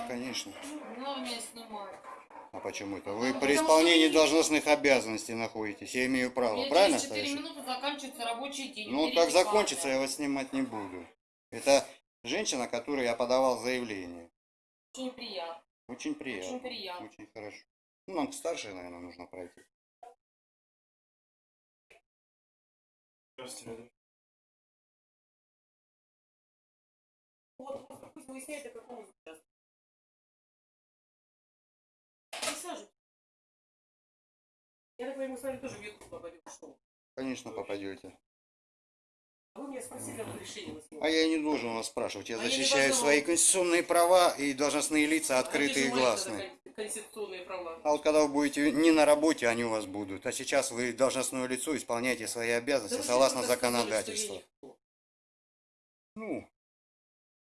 Да, конечно. Главное снимать. А почему это? Ну, Вы потому при что исполнении вы- должностных обязанностей находитесь. Я имею право. меня Правильно, через 4 товарищ? минуты заканчивается рабочий день. Ну, так закончится, я вас снимать не буду. Это женщина, которой я подавал заявление. Очень приятно. Очень приятно. Очень приятно. Очень хорошо. Ну, нам к старшей, наверное, нужно пройти. Здравствуйте. Вот, пусть выясняет, Присаживайтесь. Я так понимаю, мы с вами тоже в YouTube попадем в шоу. Конечно, попадете. А вы меня спросили на А я не должен вас спрашивать. Я А я защищаю должна свои конституционные права и должностные лица открытые и гласные. Конституционные права. А вот когда вы будете не на работе, они у вас будут. А сейчас вы должностное лицо, исполняете свои обязанности Да согласно законодательству. я. Ну,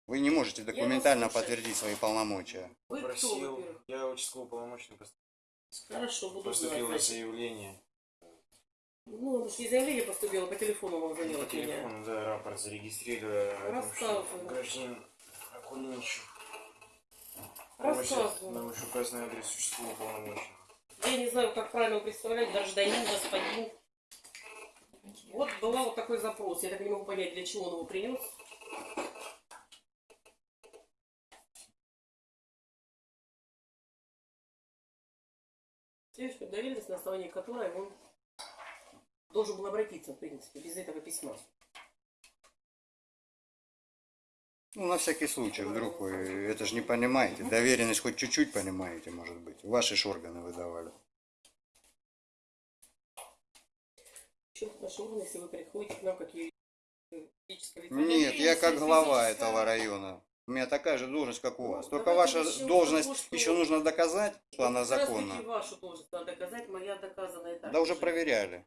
вы не можете документально подтвердить свои полномочия. Вы кто, Просил, во-первых? я участковый полномочный Хорошо, буду поступило знать. заявление. Ну, потому что не заявление поступило, по телефону вам звонил По от меня. телефону, да, рапорт зарегистрировали. о том, что Рассказывай. Гражданин Акунинчик. Просит Рассказывай. на вышеуказанный адрес участкового полномочия. Я не знаю, как правильно представлять, гражданин, господин. Вот была вот такой запрос. Я так не могу понять, для чего он его принес. Доверенность, на основании которой он должен был обратиться, в принципе, без этого письма. Ну, на всякий случай, вдруг вы это же не понимаете. Доверенность хоть чуть-чуть понимаете, может быть. Ваши ж органы выдавали. Чем наши органы, если вы приходите к нам как юридическое лицо? Нет, я как глава этого района. У меня такая же должность, как у вас. Ну, Только ваша с должность того, что- еще нужно доказать, что она законна. вашу должность надо доказать, моя доказана и так. Да уже же. проверяли.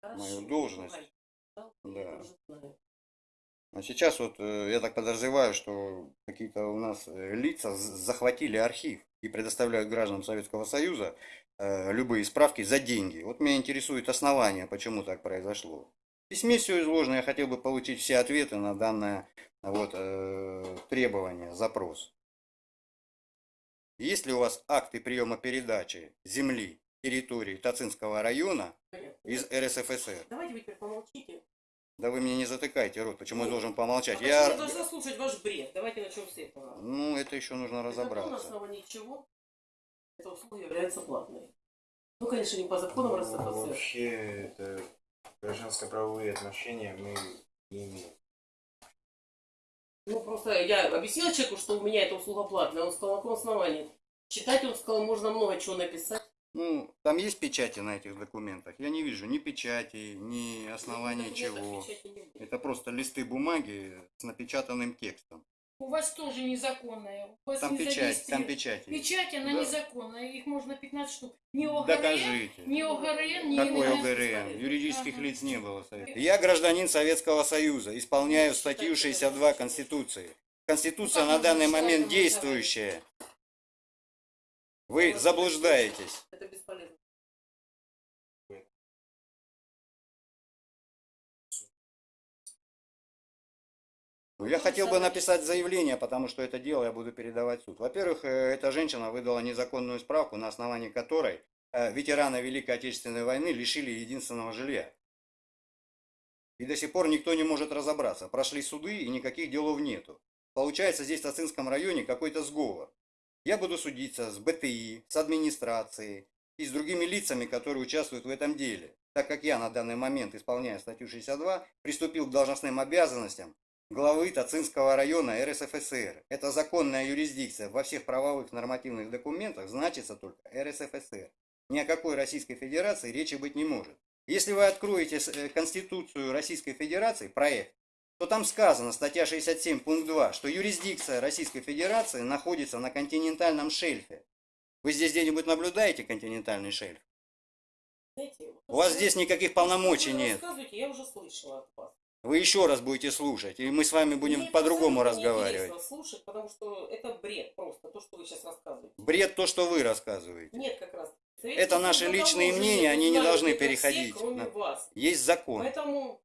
Хорошо, мою должность. Да. А сейчас вот э, я так подозреваю, что какие-то у нас э, лица захватили архив и предоставляют гражданам Советского Союза э, любые справки за деньги. Вот меня интересует основание, почему так произошло. В письме все изложено, я хотел бы получить все ответы на данное вот, э, требование, запрос. Есть ли у вас акты приема передачи земли, территории Тацинского района Понятно. из РСФСР? Давайте вы теперь помолчите. Да вы мне не затыкайте рот, почему я должен помолчать? А Я... я должна слушать ваш бред? Давайте начнем с этого. Ну, это еще нужно Это то, на разобраться. основании чего эта услуга является платной. Ну, конечно, не по законам Ну, РСФСР. Вообще, это гражданско-правовые отношения мы не имеем. Ну, просто я объяснила человеку, что у меня эта услуга платная. Он сказал, на каком основании? Читать, он сказал, можно много чего написать. Ну, там есть печати на этих документах? Я не вижу ни печати, ни основания Документов чего. Это просто листы бумаги с напечатанным текстом. У вас тоже незаконная. У вас Там не печать, там печать. есть. Печать, она Да. незаконная. Их можно 15 штук. Ни ОГРН, Докажите. ни ОГРН, ни Какой. ОГРН? Юридических Ага. лиц не было. Совета. Я гражданин Советского Союза, исполняю статью 62 Конституции. Конституция Ну, на данный момент действующая. Вы заблуждаетесь. Это бесполезно. Я хотел бы написать заявление, потому что это дело я буду передавать в суд. Во-первых, э, эта женщина выдала незаконную справку, на основании которой э, ветераны Великой Отечественной войны лишили единственного жилья. И до сих пор никто не может разобраться. Прошли суды и никаких делов нету. Получается здесь в Тацинском районе какой-то сговор. Я буду судиться с БТИ, с администрацией и с другими лицами, которые участвуют в этом деле. Так как я на данный момент, исполняя статью 62, приступил к должностным обязанностям главы Тацинского района РСФСР. Это законная юрисдикция во всех правовых нормативных документах значится только РСФСР. Ни о какой Российской Федерации речи быть не может. Если вы откроете э, Конституцию Российской Федерации, проект, то там сказано, статья 67, пункт 2, что юрисдикция Российской Федерации находится на континентальном шельфе. Вы здесь где-нибудь наблюдаете континентальный шельф? Знаете, У вас здесь никаких полномочий нет. я уже слышала от вас. Вы еще раз будете слушать, и мы с вами будем по-другому разговаривать. неинтересно слушать, потому что это бред просто, то, что вы сейчас рассказываете. Бред то, что вы рассказываете. Нет, как раз. Это наши личные мнения, они не должны это все, переходить кроме на- вас. Есть закон. Поэтому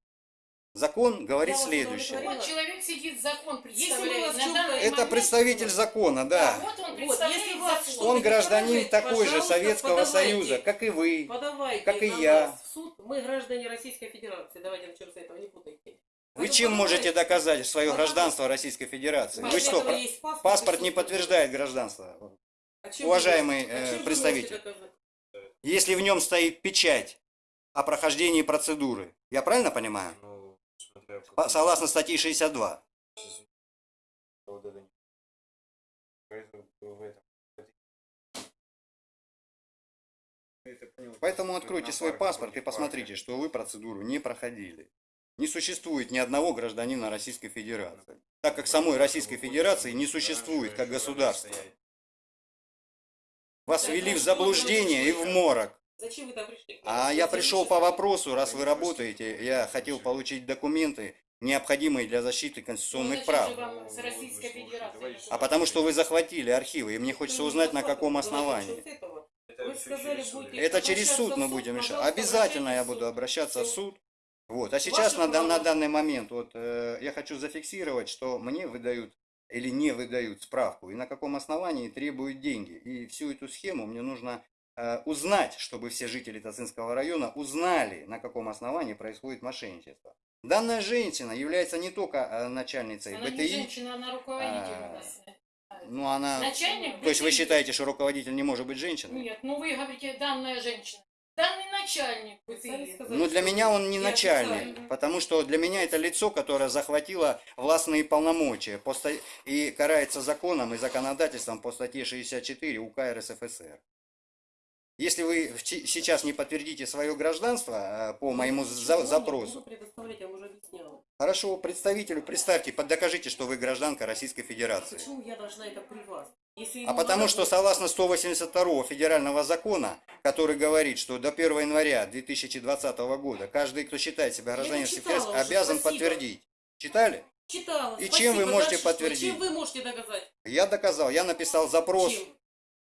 Закон говорит Я следующее. Вот человек сидит, закон представляет. Это представитель закона, да. Вот он Вот, представляет если вас закон. Он гражданин такой же Советского подавайте. Союза, как и вы. Подавайте Как и на я. в суд. Мы граждане Российской Федерации. Давайте начнем с этого, не путайте. Вы чем можете доказать свое гражданство Российской Федерации? Вы что, паспорт, паспорт не подтверждает гражданство? А уважаемый, а э, вы представитель. Если в нем стоит печать о прохождении процедуры, я правильно понимаю? Ну, смотря в По- каком- Согласно статье 62. Вот это не- Поэтому откройте свой паспорт и посмотрите, что вы процедуру не проходили. Не существует ни одного гражданина Российской Федерации, так как самой Российской Федерации не существует как государства. Вас ввели в заблуждение и в морок. Зачем вы там пришли? А я пришел по вопросу, раз вы работаете, я хотел получить документы, необходимые для защиты Ну, конституционных зачем прав. А потому что вы захватили архивы, и мне хочется узнать, на каком основании. Вы сказали, через суд. будете- Это через суд мы будем решать. Обязательно я буду обращаться в суд. Вот. А сейчас на, на данный момент вот, э, я хочу зафиксировать, что мне выдают или не выдают справку, и на каком основании требуют деньги. И всю эту схему мне нужно узнать, чтобы все жители Тацинского района узнали, на каком основании происходит мошенничество. Данная женщина является не только э, начальницей Она БТИ, женщина, она руководитель А, у нас. ну она... Начальник То есть вы БТИ. считаете, что руководитель не может быть женщиной? Нет, ну вы говорите, данная женщина. Данный начальник БТИ. сказали, Ну, для меня он не я начальник, официально. потому что для меня это лицо, которое захватило властные полномочия и карается законом и законодательством по статье 64 УК РСФСР. Если вы сейчас не подтвердите свое гражданство э, по моему Ничего за- запросу, хорошо, представителю представьте, докажите, что вы гражданка Российской Федерации. Почему я должна это при вас? Если А потому надо что согласно 182 федерального закона, который говорит, что до 1 января 2020 года каждый, кто считает себя гражданином уже, обязан спасибо. подтвердить. Читали? Читала. И Спасибо. чем вы можете Дальше подтвердить? Чем вы можете доказать? Я доказал, я написал запрос Чем?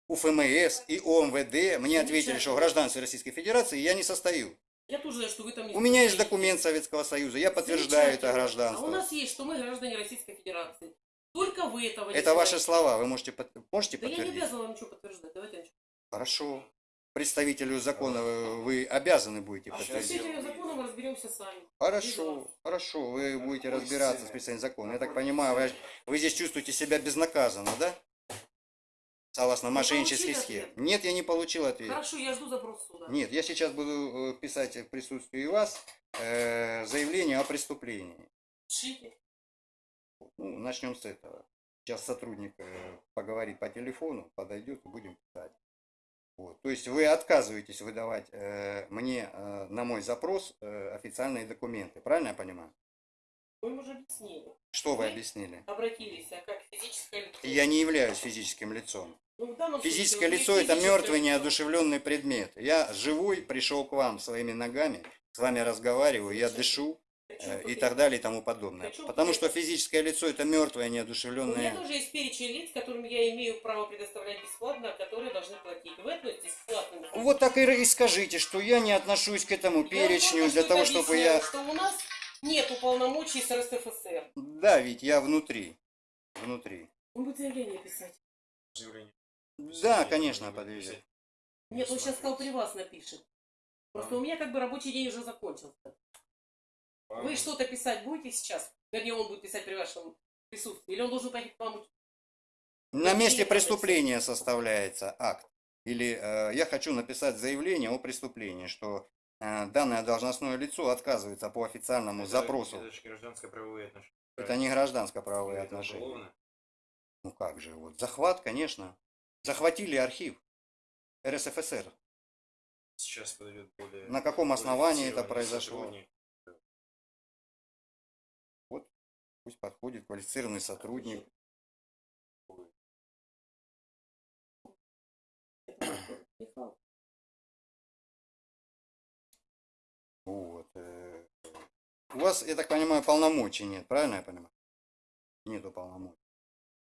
У ФМС и ОМВД, мне ответили, что гражданство Российской Федерации я не состою. Я тоже знаю, что вы там не У меня есть документ Советского Союза, я подтверждаю это гражданство. А у нас есть, что мы граждане Российской Федерации. Только вы этого не Это ваши знаете. слова, вы можете, под- можете Да я не подтвердить? обязана вам ничего подтверждать. Давайте начнем. Хорошо. Представителю закона вы обязаны будете А подтвердить. этим законом разберемся сами. Хорошо, хорошо, вы будете разбираться с представителем закона. Я так понимаю, вы, вы здесь чувствуете себя безнаказанно, да? Согласно Вы получили схеме. ответ? Нет, я не получил ответ. Хорошо, я жду запрос суда. Нет, я сейчас буду э, писать в присутствии вас э, заявление о преступлении. Шите. Ну, начнем с этого. Сейчас сотрудник э, поговорит по телефону, подойдет будем писать. Вот. То есть вы отказываетесь выдавать э, мне э, на мой запрос э, официальные документы, правильно я понимаю? Им уже объяснили. Что вы Вы? объяснили? Обратились, а как физическое лицо. Я не являюсь физическим лицом. Ну, Физическое вы лицо это мертвый, неодушевленный предмет. Я живой, пришел к вам своими ногами, с вами разговариваю, я дышу э, и так далее и тому подобное. Потому что физическое лицо это мертвое, У меня неодушевленное. тоже есть перечень лиц, которым я имею право предоставлять бесплатно, которые должны платить. Вы относитесь к платным лицам? Вот так и скажите, что я не отношусь к этому перечню для того, чтобы я... Что у нас нет уполномочий с РСФСР. Да, ведь я внутри. Внутри. Он будет заявление писать. Заявление. Да, конечно, подвезет. Нет, он сейчас сказал, при вас напишет. Просто у меня как бы рабочий день уже закончился. Вы что-то писать будете сейчас? Вернее, он будет писать при вашем присутствии. Или он должен пойти к вам? На месте преступления составляется акт. Или э, я хочу написать заявление о преступлении, что э, данное должностное лицо отказывается по официальному Это- запросу. Это же гражданско-правовые отношения. Это не гражданско-правовые отношения. уголовно. Ну как же, вот захват, конечно. Захватили архив РСФСР. Сейчас подойдет более... На каком более основании это произошло? сотрудник. Пусть подходит квалифицированный сотрудник. Вот. э, У вас, я так понимаю, полномочий нет, правильно я понимаю? Нету полномочий.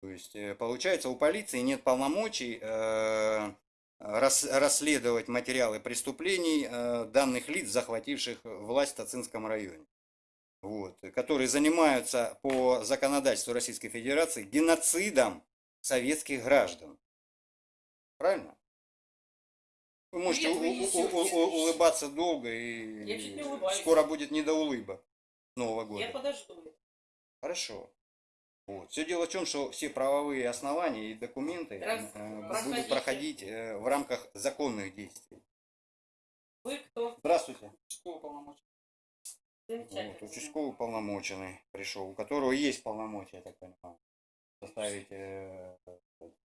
То есть, э, получается, у полиции нет полномочий э, рас- расследовать материалы преступлений э, данных лиц, захвативших власть в Тацинском районе. вот, которые занимаются по законодательству Российской Федерации геноцидом советских граждан. Правильно? Вы можете Нет, вы улыбаться долго и скоро будет не до улыбок Нового года. Я подожду. Хорошо. Вот. Все дело в том, что все правовые основания и документы Раз- э, будут проходить э, в рамках законных действий. Вы кто? Здравствуйте. Что полномочия? Вот, участковый полномоченный пришел, у которого есть полномочия, я так понимаю, составить э,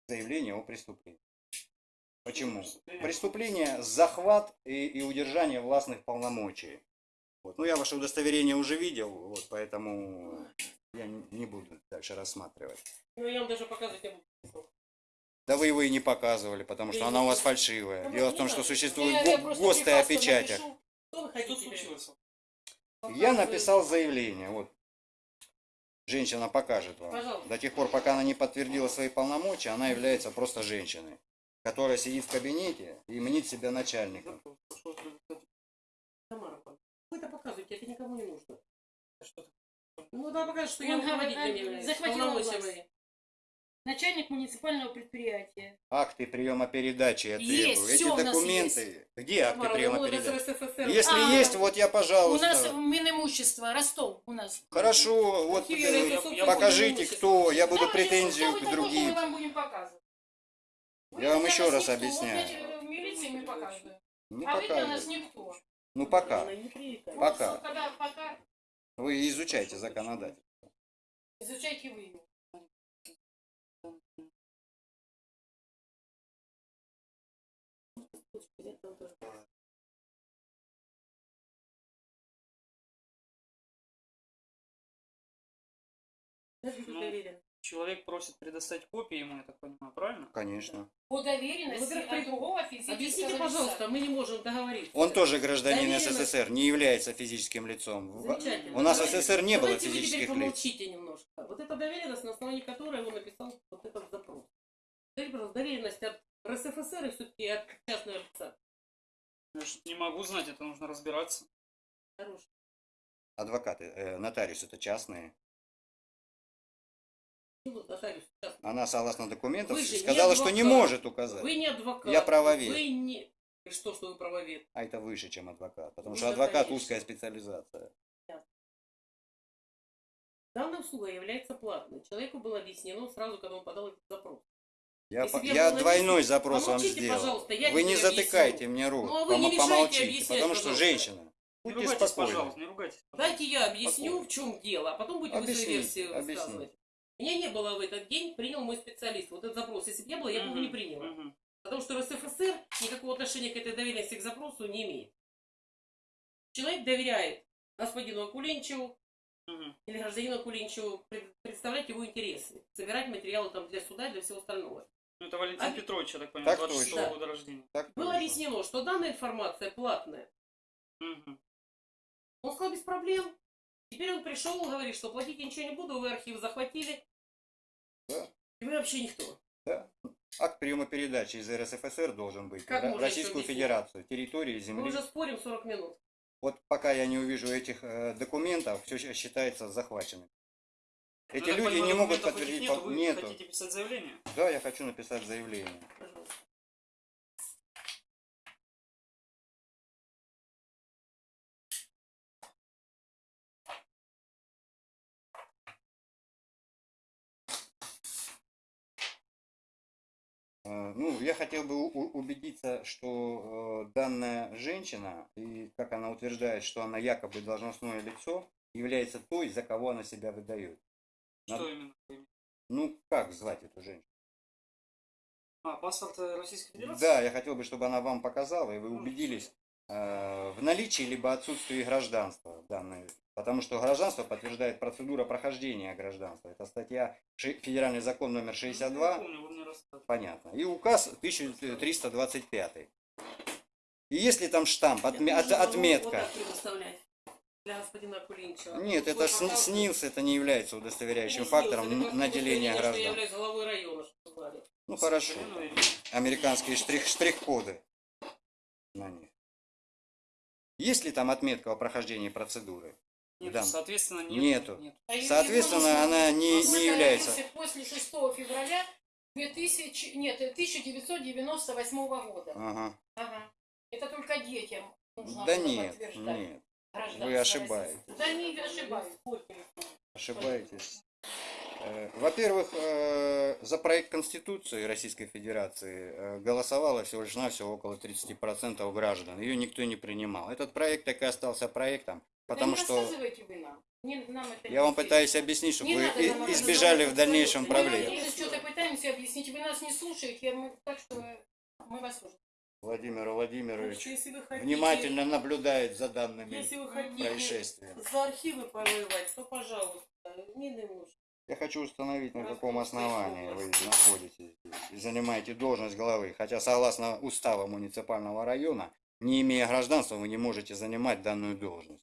заявление о преступлении. Почему? Преступление захват и, и удержание властных полномочий. Вот. Ну, я ваше удостоверение уже видел, вот, поэтому я не буду дальше рассматривать. Ну, я вам даже показывать не буду. Да вы его и не показывали, потому что она у вас фальшивая. Дело в том, что существует го- ГОСТы о печатях. Что вы Что хотите? случилось? Я написал заявление, вот. Женщина покажет вам. Пожалуйста. До тех пор, пока она не подтвердила свои полномочия, она является просто женщиной, которая сидит в кабинете и мнит себя начальником. Тамара, вы это показываете, это никому не нужно. Что Ну, да, покажет, что Он я говорит, руководителем являюсь. захватила Полномочия власть. Начальник муниципального предприятия. Акты приема передачи я Есть, требую. Эти всё у нас документы. Где акты Тамара, приема ну, передачи? СССР. Если А, есть, вот я, У нас пожалуйста. Минимущество, Ростов у нас. Хорошо, вот Какие э, это, собственно, покажите, кто. Я буду Давайте, претензию что вы к другим. Мы вам будем показывать. Вы Я вам еще раз никто. объясняю. Вот я в милиции мы показываем. Ну, а вы для пока. нас никто. Ну, пока. Не привлекает. Пока. Пока Вы изучайте законодательство. изучайте вы его. Ну. Человек просит предоставить копии ему, я так понимаю, правильно? Конечно. По доверенности Во-первых, от другого физического Объясните, лица. пожалуйста, мы не можем договориться. Он тоже гражданин Доверенность. СССР, не является физическим лицом. Замечательно. У нас в Давайте- СССР не было давайте вы физических теперь лиц. помолчите немножко. Вот эта доверенность, на основании которой он написал вот этот запрос. Скажите, пожалуйста, доверенность от РСФСР и все-таки от частного лица. Я не могу знать, это нужно разбираться. Хороший. Адвокаты, э, нотариус это частные. Она, согласно документам, Вы же не сказала, что не может указать. Вы не адвокат. Я правовед. Вы не... И что, что вы правовед? А это выше, чем адвокат. Потому Ну, что адвокат конечно. узкая специализация. Данная услуга является платной. Человеку было объяснено сразу, когда он подал этот запрос. Я, по- я я двойной запрос вам сделал. пожалуйста, я вы не затыкайте объясню. мне рот. Ну, а вы не помолчите, потому что пожалуйста. женщина. Не Будьте ругайтесь, спокойны. пожалуйста, не ругайтесь. Дайте я объясню, Спокойно. в чем дело, а потом будете вы свою Объясните, версию объясните. рассказывать. Меня не было в этот день, принял мой специалист. Вот этот запрос. Если бы я была, я бы его не приняла. Потому что РСФСР никакого отношения к этой доверенности к запросу не имеет. Человек доверяет господину Акуленчеву или гражданину Акуленчеву пред- представлять его интересы, собирать материалы там для суда и для всего остального. Ну, это Валентин А- Петрович, я так понимаю, Так 26 точно. года рождения. Так Было точно. объяснено, что данная информация платная. Мгм. Он сказал, без проблем. Теперь он пришел, говорит, что платить я ничего не буду, вы архив захватили. Да. И вы вообще никто. Да. Акт приема передачи из РСФСР должен быть Как можно Российскую? Федерацию, территории Мы земли. уже спорим 40 минут. Вот пока я не увижу этих э, документов, все считается захваченным. Ну, Эти так люди не могут подтвердить. Нету, вы Нету. хотите писать заявление? Да, я хочу написать заявление. Пожалуйста. Ну, я хотел бы убедиться, что э, данная женщина, и как она утверждает, что она якобы должностное лицо, является той, за кого она себя выдает. Что Надо- именно? Ну, как звать эту женщину? А, паспорт э, Российской Федерации? Да, я хотел бы, чтобы она вам показала, и вы убедились в наличии либо отсутствии гражданства данной. Потому что гражданство подтверждает процедура прохождения гражданства. Это статья Федеральный закон номер Ну, 62. Я помню. Понятно. И указ 1325. И если там штамп, отме- от- отметка. для господина. Нет, это сни- СНИЛС, это не является удостоверяющим не фактором просто наделения граждан. района. Ну хорошо. Ну, Американские штрих- штрих-коды на них. Есть ли там отметка о прохождении процедуры? Нет, Да. соответственно, нет. Нету. Нет. А Соответственно, она не, не является. После 6 февраля 2000, нет, 1998 года. Ага. Ага. Это только детям нужно Да нет, подтверждать нет, вы ошибаетесь. Да не ошибаюсь. ошибаетесь. Э, Во-первых, э, за проект Конституции Российской Федерации э, голосовало всего лишь навсего около 30% граждан. Ее никто не принимал. Этот проект так и остался проектом, потому да что рассказывайте вы нам. Не- нам это я вам пытаюсь объяснить, чтобы Не вы надо избежали в дальнейшем проблем. Мы что-то пытаемся объяснить. Вы нас не слушаете, мы- так что мы вас слушаем. Владимир Владимирович Если вы хотите, внимательно наблюдает за данными если вы хотите происшествиями. за архивы повоевать, то пожалуйста, не нужно. Я хочу установить, на каком основании вы находитесь здесь и занимаете должность главы. Хотя, согласно уставу муниципального района, не имея гражданства, вы не можете занимать данную должность.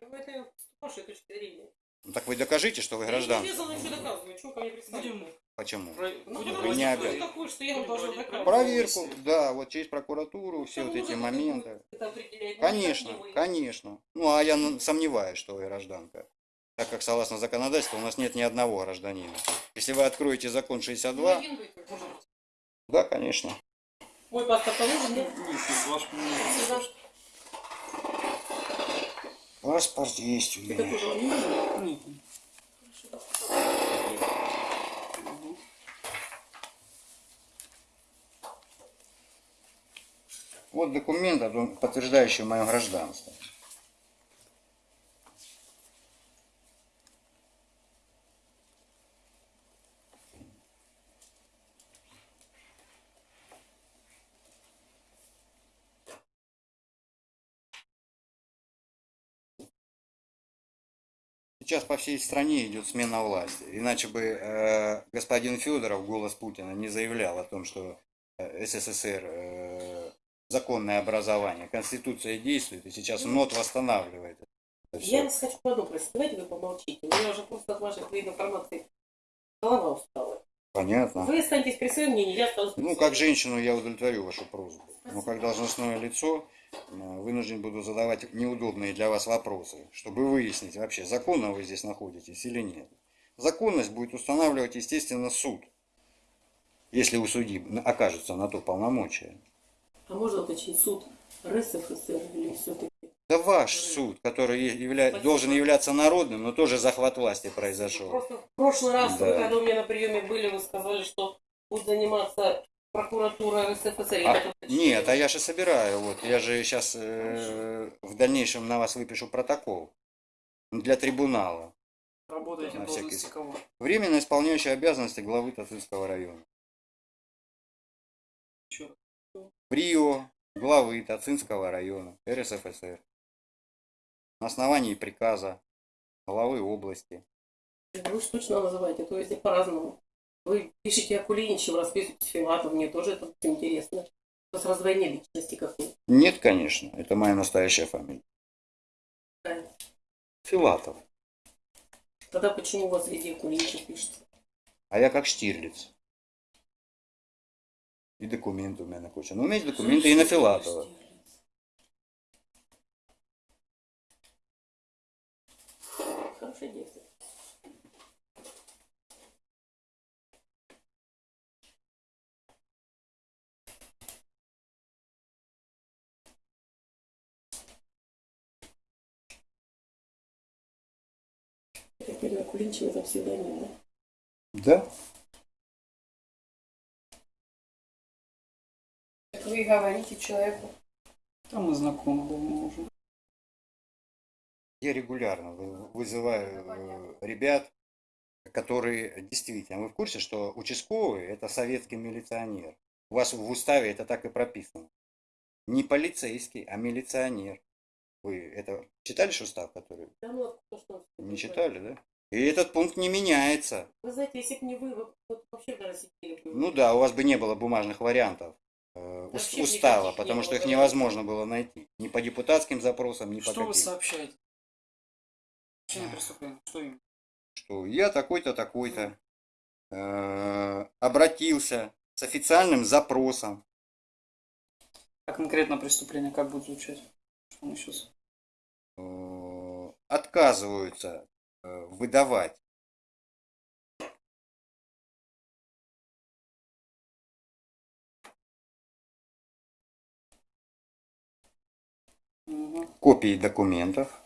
Ну, это с вашей точки зрения. Ну, так вы докажите, что вы Я не ничего доказывать. Чего ко мне? Будем, Почему? про- Ну, Вы не что проводить обязаны. кто такой, что я должна доказывать. Проверку, да, вот через прокуратуру, все вот эти моменты. Ну, Конечно, не конечно. Ну, а я сомневаюсь, что вы гражданка. Так как, согласно законодательству, у нас нет ни одного гражданина. Если вы откроете закон Ну, 62, один вы только. да, конечно. Мой паспорт нужен, нет? Нет, если ваш Сюда. Паспорт есть у? Нет. Вот документ, подтверждающий мое гражданство. Сейчас по всей стране идет смена власти. Иначе бы э, господин Федоров, голос Путина, не заявлял о том, что э, СССР э, законное образование, Конституция действует, и сейчас МНОТ восстанавливает. Я вас хочу просить. Давайте вы помолчите. У меня уже просто от вашей информации голова устала. Понятно. Вы останетесь при своем мнении, я останусь при Ну, как женщину я удовлетворю вашу просьбу. Но как должностное лицо э, вынужден буду задавать неудобные для вас вопросы, чтобы выяснить вообще, законно вы здесь находитесь или нет. Законность будет устанавливать, естественно, суд, если у судьи окажется на то полномочия. А можно уточнить суд РСФСР или все-таки? Да ваш суд, который явля- должен являться народным, но тоже захват власти произошел. Просто в прошлый раз, Да. когда у меня на приеме были, вы сказали, что будет заниматься прокуратура РСФСР. А, нет, а я же собираю, вот, я же сейчас в дальнейшем на вас выпишу протокол для трибунала. Работаете На всякий кого? Временно исполняющий обязанности главы Тацинского района. Раз. Прио главы Тацинского района РСФСР. На основании приказа главы области. Вы же точно называете, то есть по-разному. Вы пишете Акулиничев, расписываете Филатов, мне тоже это интересно. У вас раздвоение личности какой Нет, конечно, это моя настоящая фамилия. Правильно. Филатов. Тогда почему у вас везде Акулиничев пишется? А я как Штирлиц. И документы у меня на куче. Но у меня есть документы и на Филатова. Хорошее действие. Это первый Акулиничев, это псевдоним, да? Да? Так вы говорите человеку. Там мы знакомы давно уже. Я регулярно вы- вызываю э, ребят, которые действительно, вы в курсе, что участковый это советский милиционер. У вас в уставе это так и прописано. Не полицейский, а милиционер. Вы это читали же устав, который? Да ну откуда что Не читали, да? И этот пункт не меняется. Вы знаете, если бы не вы, вы вот вообще бы. Ну да, у вас бы не было бумажных вариантов э, устава, потому что их невозможно было найти. Ни по депутатским запросам, ни по Что вы сообщаете? Причина преступления. Что им? что я такой-то, такой-то э, обратился с официальным запросом. А конкретно преступление как будет звучать? Что мы сейчас? Э, отказываются э, выдавать копии документов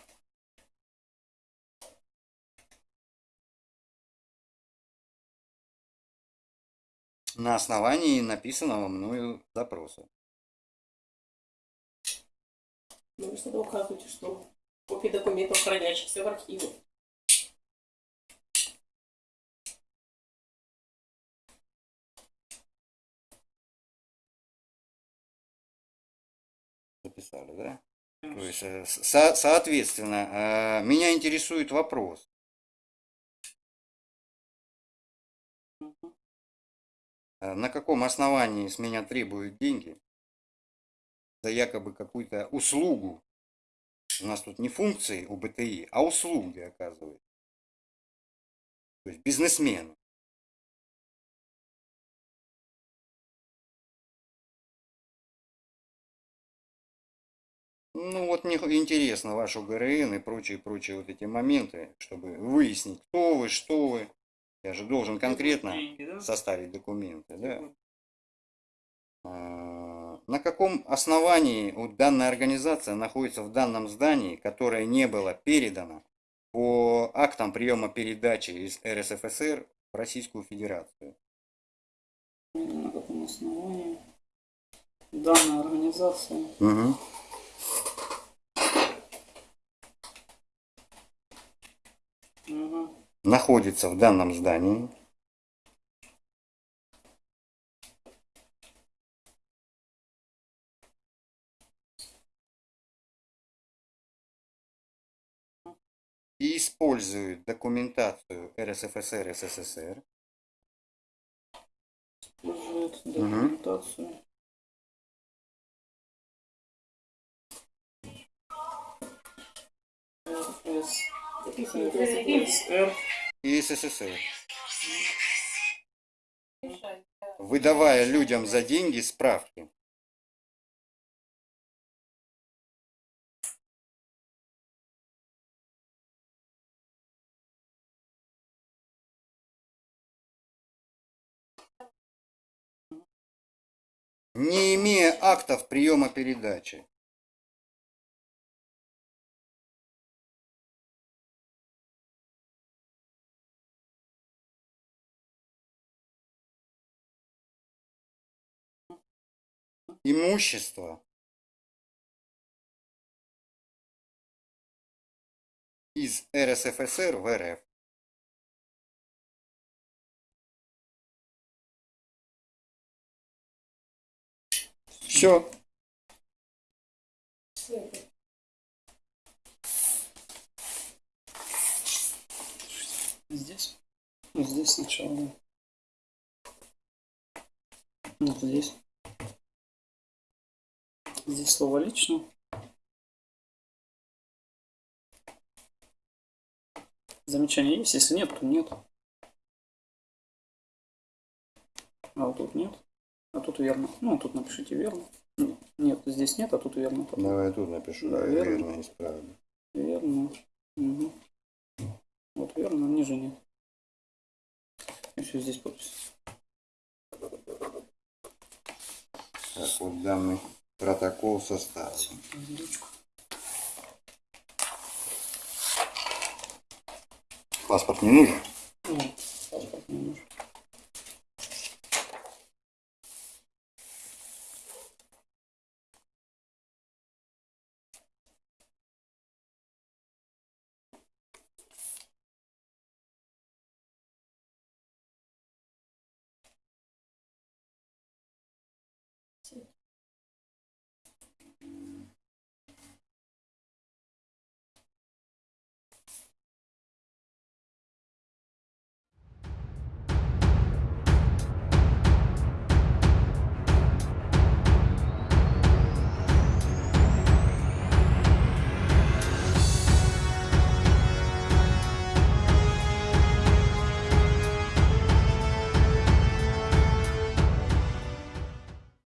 на основании написанного мною запроса. Ну, вы что-то указываете, что копии документов, хранящихся в архиве. Записали, да? То есть, э, со- соответственно, э, меня интересует вопрос. Э, На каком основании с меня требуют деньги за якобы какую-то услугу? У нас тут не функции у БТИ, а услуги оказывают. То есть бизнесмен. Ну вот мне интересно ваш УГРН и прочие-прочие вот эти моменты, чтобы выяснить, кто вы, что вы. Я же должен конкретно Деньги, да? составить документы, да? А, На каком основании вот данная организация находится в данном здании, которое не было передано по актам приема передачи из РСФСР в Российскую Федерацию? На каком основании? Данная организация. Мгм. Находится в данном здании. И использует документацию РСФСР СССР Использует документацию. РСР. И СССР, выдавая людям за деньги справки. Не имея актов приема передачи. Имущество из РСФСР в РФ. Все. Здесь? Здесь сначала. Вот здесь. Здесь слово лично. Замечания есть? Если нет, то нет. А вот тут нет. А тут верно. Ну, тут напишите верно. Нет, нет, здесь нет, а тут верно. Давай я тут напишу. Да, верно, верно. исправлю. Верно. Мгм. Вот верно, ниже нет. Еще здесь подпись. Так, вот данный Протокол составлен. Паспорт не нужен? Нет, паспорт не нужен.